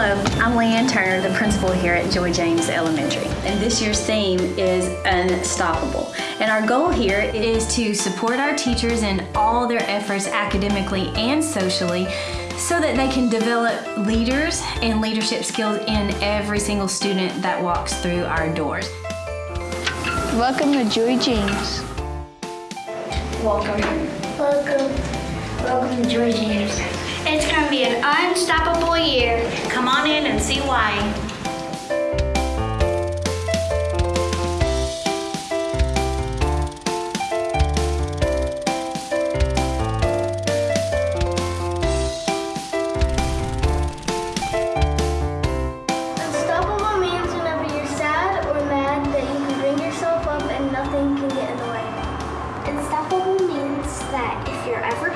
I'm Leanne Turner, the principal here at Joy James Elementary. And this year's theme is Unstoppable. And our goal here is to support our teachers in all their efforts academically and socially so that they can develop leaders and leadership skills in every single student that walks through our doors. Welcome to Joy James. Welcome. Welcome. Welcome to Joy James. It's going to be an unstoppable year. Come on in and see why.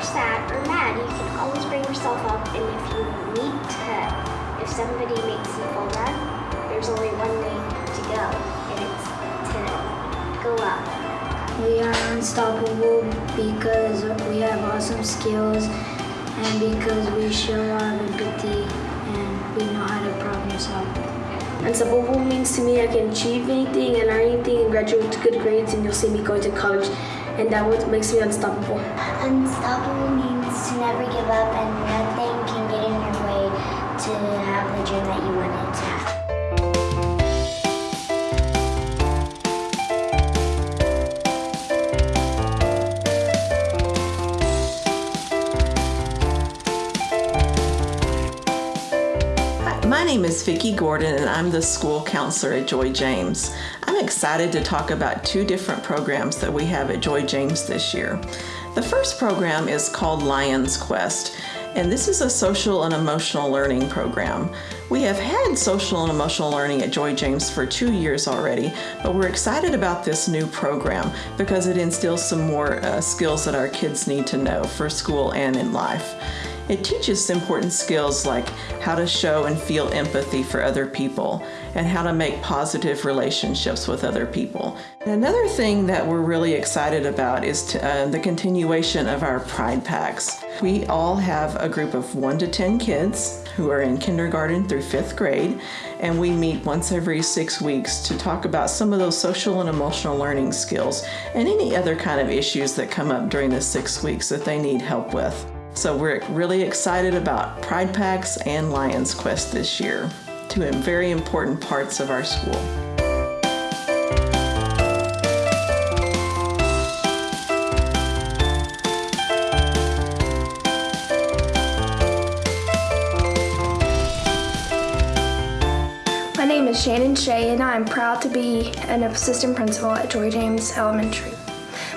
Sad or mad, you can always bring yourself up, and if you need to, if somebody makes you feel bad, there's only one way to go, and it's to go up. We are unstoppable because we have awesome skills and because we show a lot of empathy and we know how to problem solve. Unstoppable means to me I can achieve anything and learn anything and graduate with good grades and you'll see me going to college and that what makes me unstoppable. Unstoppable means to never give up, and nothing can get in your way to have the dream that you wanted to have. My name is Vicki Gordon and I'm the school counselor at Joy James. Excited to talk about two different programs that we have at Joy James this year. The first program is called Lions Quest and this is a social and emotional learning program. We have had social and emotional learning at Joy James for two years already, but we're excited about this new program because it instills some more uh, skills that our kids need to know for school and in life. It teaches important skills like how to show and feel empathy for other people and how to make positive relationships with other people. And another thing that we're really excited about is to, uh, the continuation of our Pride Packs. We all have a group of 1 to 10 kids who are in kindergarten through 5th grade and we meet once every six weeks to talk about some of those social and emotional learning skills and any other kind of issues that come up during the six weeks that they need help with. So we're really excited about Pride Packs and Lions Quest this year, two very important parts of our school. My name is Shannon Shea, and I'm proud to be an assistant principal at Joy James Elementary.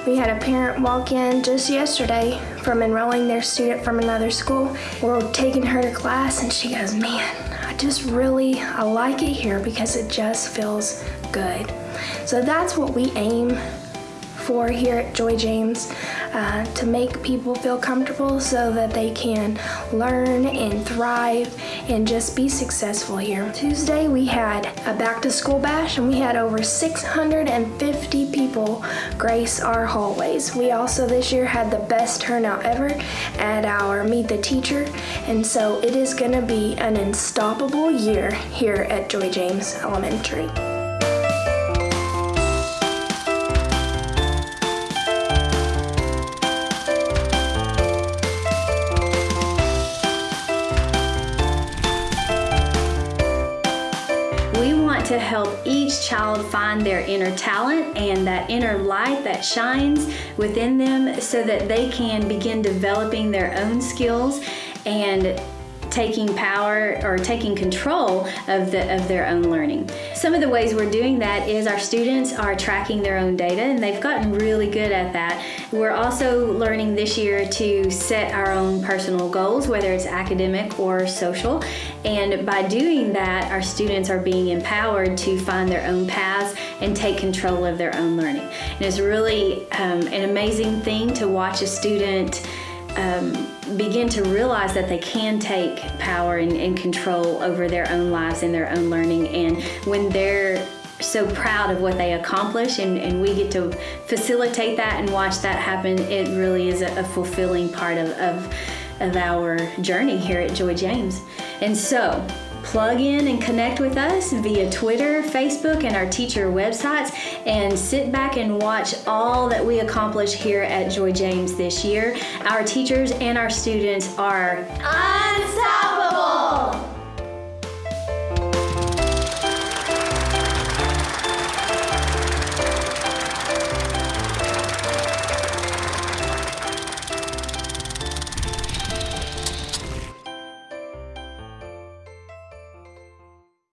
We had a parent walk in just yesterday from enrolling their student from another school. We're taking her to class, and she goes, Man, I just really I like it here because it just feels good. So that's what we aim for here at Joy James uh, to make people feel comfortable so that they can learn and thrive and just be successful here. Tuesday we had a back to school bash and we had over 650 people grace our hallways. We also this year had the best turnout ever at our Meet the Teacher and so it is going to be an unstoppable year here at Joy James Elementary. Help each child find their inner talent and that inner light that shines within them so that they can begin developing their own skills and taking power or taking control of the of their own learning. Some of the ways we're doing that is our students are tracking their own data and they've gotten really good at that. We're also learning this year to set our own personal goals, whether it's academic or social. And by doing that, our students are being empowered to find their own paths and take control of their own learning. And it's really um, an amazing thing to watch a student um, begin to realize that they can take power and, and control over their own lives and their own learning. And when they're so proud of what they accomplish and, and we get to facilitate that and watch that happen, it really is a, a fulfilling part of, of, of our journey here at Joy James. And so, plug in and connect with us via Twitter, Facebook, and our teacher websites, and sit back and watch all that we accomplish here at Joy James this year. Our teachers and our students are Unstoppable!